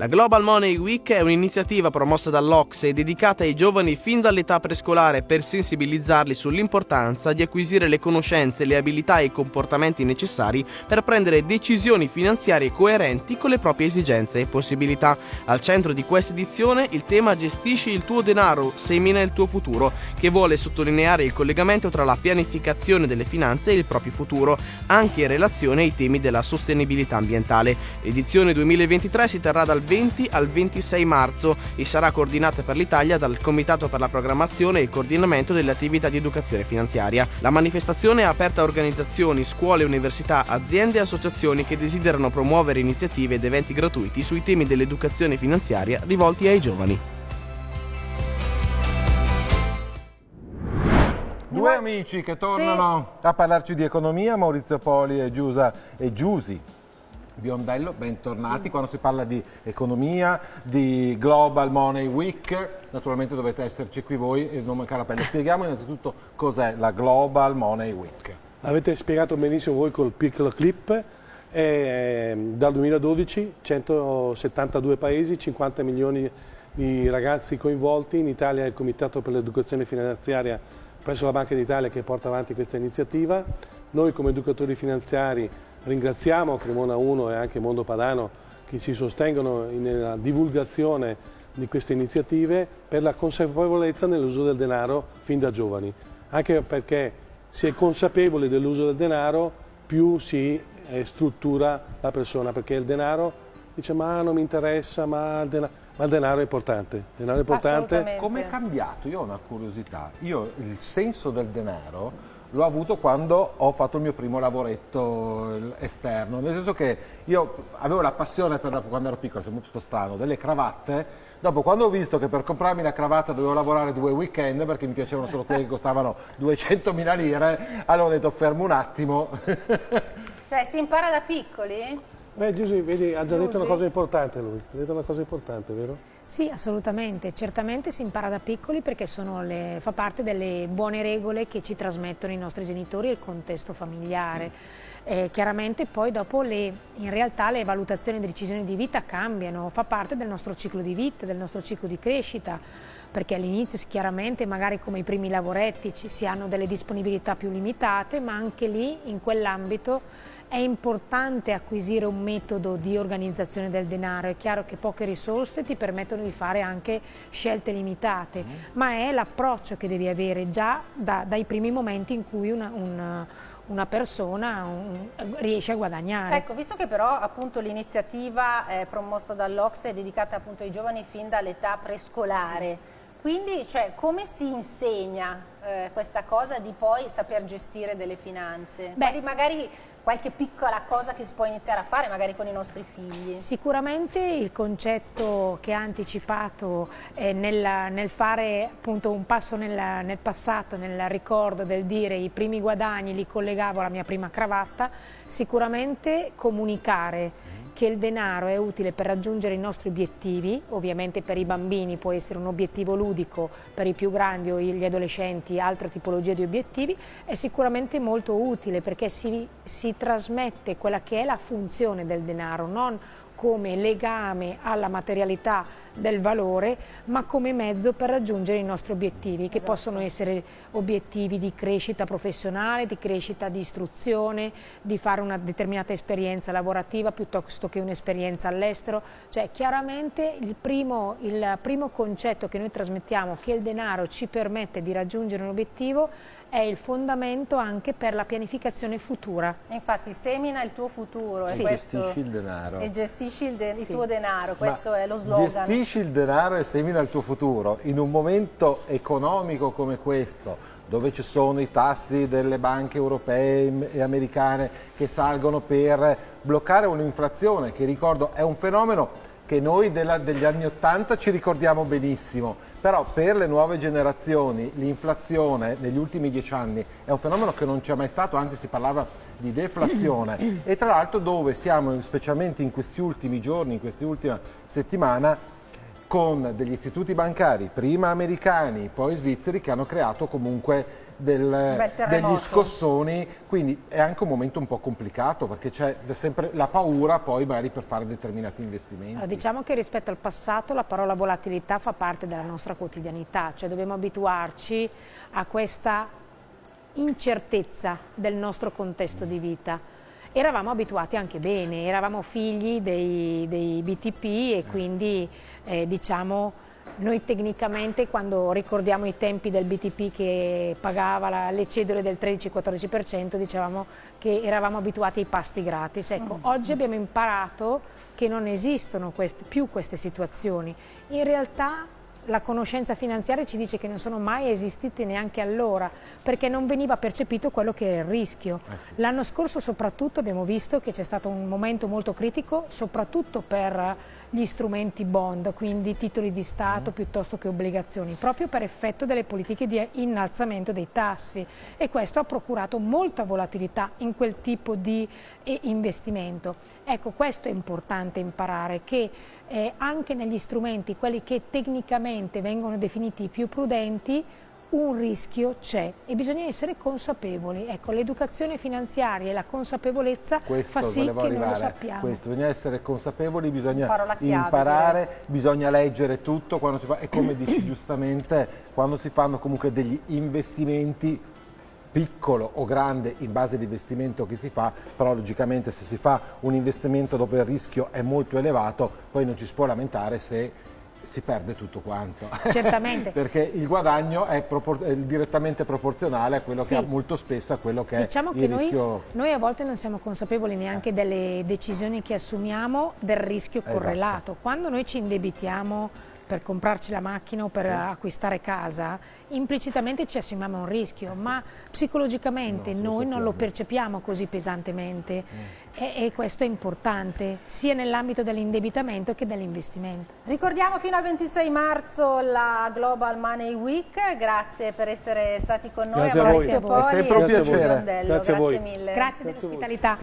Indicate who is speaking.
Speaker 1: La Global Money Week è un'iniziativa promossa dall'Ocse dedicata ai giovani fin dall'età prescolare per sensibilizzarli sull'importanza di acquisire le conoscenze, le abilità e i comportamenti necessari per prendere decisioni finanziarie coerenti con le proprie esigenze e possibilità. Al centro di questa edizione il tema Gestisci il tuo denaro, semina il tuo futuro, che vuole sottolineare il collegamento tra la pianificazione delle finanze e il proprio futuro, anche in relazione ai temi della sostenibilità ambientale. L'edizione 2023 si terrà dal 20 al 26 marzo e sarà coordinata per l'Italia dal Comitato per la programmazione e il coordinamento delle attività di educazione finanziaria. La manifestazione è aperta a organizzazioni, scuole, università, aziende e associazioni che desiderano promuovere iniziative ed eventi gratuiti sui temi dell'educazione finanziaria rivolti ai giovani.
Speaker 2: Due amici che tornano sì. a parlarci di economia, Maurizio Poli e Giusa e Giusi Biondello, bentornati. Quando si parla di economia, di Global Money Week, naturalmente dovete esserci qui voi e non mancare la pelle. Spieghiamo innanzitutto cos'è la Global Money Week.
Speaker 3: L'avete spiegato benissimo voi col piccolo clip. È, dal 2012 172 paesi, 50 milioni di ragazzi coinvolti. In Italia è il Comitato per l'Educazione Finanziaria presso la Banca d'Italia che porta avanti questa iniziativa. Noi come educatori finanziari Ringraziamo Cremona 1 e anche Mondo Padano che ci sostengono nella divulgazione di queste iniziative per la consapevolezza nell'uso del denaro fin da giovani, anche perché si è consapevoli dell'uso del denaro più si eh, struttura la persona, perché il denaro dice ma non mi interessa, ma il denaro, ma il denaro è importante. Il denaro è importante.
Speaker 2: Come è cambiato? Io ho una curiosità. Io il senso del denaro l'ho avuto quando ho fatto il mio primo lavoretto esterno, nel senso che io avevo la passione per, quando ero piccolo, sembra un po' strano, delle cravatte, dopo quando ho visto che per comprarmi la cravatta dovevo lavorare due weekend perché mi piacevano solo quelli che costavano 200.000 lire, allora ho detto fermo un attimo.
Speaker 4: cioè si impara da piccoli?
Speaker 3: Beh Giuseppe, vedi, ha già detto una cosa importante lui, ha detto una cosa importante, vero?
Speaker 5: Sì, assolutamente. Certamente si impara da piccoli perché le, fa parte delle buone regole che ci trasmettono i nostri genitori e il contesto familiare. Eh, chiaramente poi dopo le, in realtà le valutazioni e le decisioni di vita cambiano, fa parte del nostro ciclo di vita, del nostro ciclo di crescita, perché all'inizio chiaramente magari come i primi lavoretti ci, si hanno delle disponibilità più limitate, ma anche lì in quell'ambito è importante acquisire un metodo di organizzazione del denaro, è chiaro che poche risorse ti permettono di fare anche scelte limitate, mm. ma è l'approccio che devi avere già da, dai primi momenti in cui una, una, una persona un, riesce a guadagnare.
Speaker 4: Ecco, visto che però appunto l'iniziativa promossa dall'Ox è dedicata appunto ai giovani fin dall'età prescolare, sì. Quindi, cioè, come si insegna eh, questa cosa di poi saper gestire delle finanze? Beh, magari qualche piccola cosa che si può iniziare a fare magari con i nostri figli?
Speaker 5: Sicuramente il concetto che ha anticipato eh, nel, nel, fare appunto un passo nel, nel, passato, nel ricordo del dire i primi guadagni li collegavo alla mia prima cravatta, sicuramente comunicare che il denaro è utile per raggiungere i nostri obiettivi, ovviamente per i bambini può essere un obiettivo ludico, per i più grandi o gli adolescenti altre tipologie di obiettivi, è sicuramente molto utile perché si, si trasmette quella che è la funzione del denaro, non come legame alla materialità del valore, ma come mezzo per raggiungere i nostri obiettivi, che esatto. possono essere obiettivi di crescita professionale, di crescita di istruzione, di fare una determinata esperienza lavorativa piuttosto che un'esperienza all'estero. Cioè chiaramente il primo, il primo concetto che noi trasmettiamo, che il denaro ci permette di raggiungere un obiettivo, è il fondamento anche per la pianificazione futura.
Speaker 4: Infatti semina il tuo futuro
Speaker 2: sì.
Speaker 4: e, questo,
Speaker 2: gestisci il denaro.
Speaker 4: e gestisci il, de sì. il tuo denaro, questo Ma è lo slogan.
Speaker 2: Gestisci il denaro e semina il tuo futuro? In un momento economico come questo dove ci sono i tassi delle banche europee e americane che salgono per bloccare un'inflazione che ricordo è un fenomeno che noi della, degli anni Ottanta ci ricordiamo benissimo, però per le nuove generazioni l'inflazione negli ultimi dieci anni è un fenomeno che non c'è mai stato, anzi si parlava di deflazione. E tra l'altro dove siamo, specialmente in questi ultimi giorni, in questa ultima settimana, con degli istituti bancari, prima americani, poi svizzeri, che hanno creato comunque del, degli scossoni, quindi è anche un momento un po' complicato perché c'è sempre la paura poi magari per fare determinati investimenti.
Speaker 5: Allora, diciamo che rispetto al passato la parola volatilità fa parte della nostra quotidianità, cioè dobbiamo abituarci a questa incertezza del nostro contesto di vita. Eravamo abituati anche bene, eravamo figli dei, dei BTP e quindi eh, diciamo noi tecnicamente quando ricordiamo i tempi del BTP che pagava la, le cedole del 13-14% dicevamo che eravamo abituati ai pasti gratis. Ecco, mm. oggi abbiamo imparato che non esistono queste, più queste situazioni. In realtà la conoscenza finanziaria ci dice che non sono mai esistite neanche allora, perché non veniva percepito quello che è il rischio. Eh sì. L'anno scorso soprattutto abbiamo visto che c'è stato un momento molto critico, soprattutto per gli strumenti bond, quindi titoli di Stato mm. piuttosto che obbligazioni, proprio per effetto delle politiche di innalzamento dei tassi e questo ha procurato molta volatilità in quel tipo di eh, investimento. Ecco, questo è importante imparare, che eh, anche negli strumenti, quelli che tecnicamente vengono definiti più prudenti, un rischio c'è e bisogna essere consapevoli. Ecco, l'educazione finanziaria e la consapevolezza questo fa sì che non lo sappiamo.
Speaker 2: Questo, bisogna essere consapevoli, bisogna imparare, bisogna leggere tutto quando si fa, e come dici giustamente, quando si fanno comunque degli investimenti piccolo o grande in base all'investimento che si fa, però logicamente se si fa un investimento dove il rischio è molto elevato, poi non ci si può lamentare se si perde tutto quanto.
Speaker 5: Certamente.
Speaker 2: Perché il guadagno è, propor è, direttamente proporzionale a quello sì. che ha molto spesso a quello che
Speaker 5: diciamo
Speaker 2: è
Speaker 5: il
Speaker 2: che rischio.
Speaker 5: Noi, noi, a volte non siamo consapevoli neanche delle decisioni che assumiamo del rischio correlato. Esatto. Quando noi ci indebitiamo per comprarci la macchina o per sì. acquistare casa, implicitamente ci assumiamo un rischio, sì. ma psicologicamente no, noi non lo percepiamo così pesantemente mm. e, e, questo è importante sia nell'ambito dell'indebitamento che dell'investimento.
Speaker 4: Ricordiamo fino al 26 marzo la Global Money Week, grazie per essere stati con noi,
Speaker 3: grazie a Maurizio
Speaker 4: Poli
Speaker 3: e
Speaker 4: Giulio Biondello,
Speaker 3: grazie,
Speaker 4: grazie mille.
Speaker 5: Grazie dell'ospitalità.